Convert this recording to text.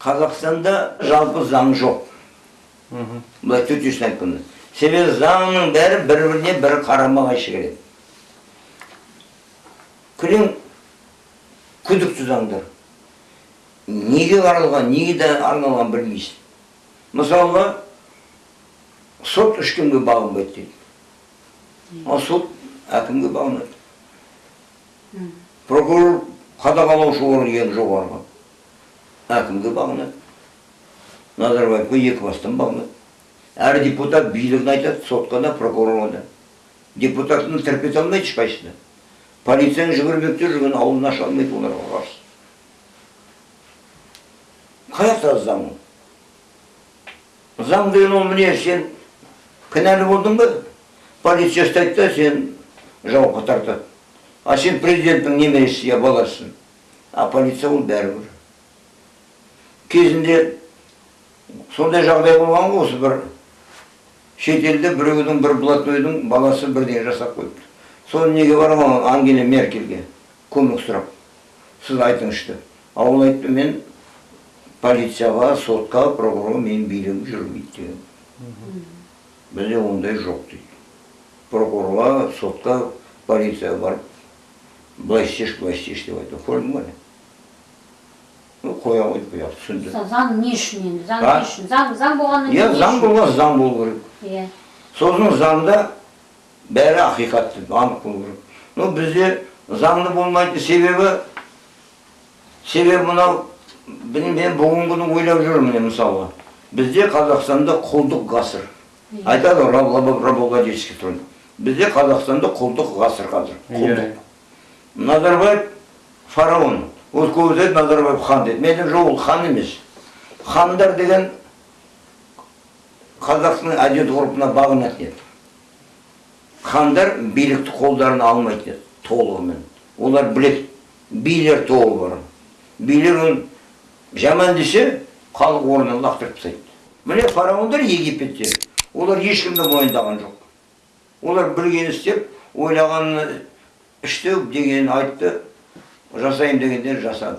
қазақстанда жалпы заң жоқ. Былай төтесін айтқанда себебі заңның бәрі бір біріне бірі қарама қайшы келеді. Күрең күдікті заңдар. Неге арналған неге де арналған білмейсің мысалға сот ешкімге бағынбайды дейді. Ал сот әкімге бағынады. Прокурор қадағалаушы орган ең жоғарғы әкімге бағынады. Назарбаевқа екі бастан бағынады. Әр депутат билігін айтады сотқа да прокурорға да. Депутаттың терпете алмайды ешқайсысы полицияның жүгірмекте жүрген аузын аша алмайды оларға қарсы. Қай жақта заң ол? заң деген ол міне сен кінәлі болдың ба? Полиция ұстайды да сен жауапқа тартады а сен президенттің немересі я баласысың. А полиция ол бәрібір. Кезінде сондай жағдай болған ғой осы бір шетелде біреудің бір блатойдың баласы бірдеңе жасап қойыпты. Соны неге барған ангела меркельге көмек сұрап. Сіз айтыңызшы. Деп а ол айтты мен полицияға сотқа прокурорға менің билігім жүрмейді деген бізде ондай жоқ дейді. Прокурорға сотқа полицияға барып былай істеші былай істеші деп айтты көрдің ба? Қоя қойды бұяқты түсінді. Заң не үшін енді? Заң не үшін? Заң заң болғаннан иә не заң үшін? болған заң болу керек. Иә. Сосын заңда бәрі ақиқат деп анық болу керек. Но бізде заңды болмайды себебі себебі мынау мен бүгінгі күні ойлап жүрмін міне мысалға. Бізде қазақстанда құлдық ғасыр. Иә. айтады ғой раб- рабовладельческий труд бізде қазақстанда құлдық ғасыр қазір құлдық. Назарбаев фараон. Ол айтады назарбаев хан дейді мен айтамын жоқ ол хан емес хандар деген қазақтың әдет ғұрпына бағынатын еді хандар билікті қолдарына алмайды еді толығымен олар біледі билер тобы бар билер жаман десе халық орнынан лақтырып тастайды міне фараондар египетте олар ешкімді мойындаған жоқ олар білгенін істеп ойлағанын істеу дегенін айтты жасайын дегендер жасады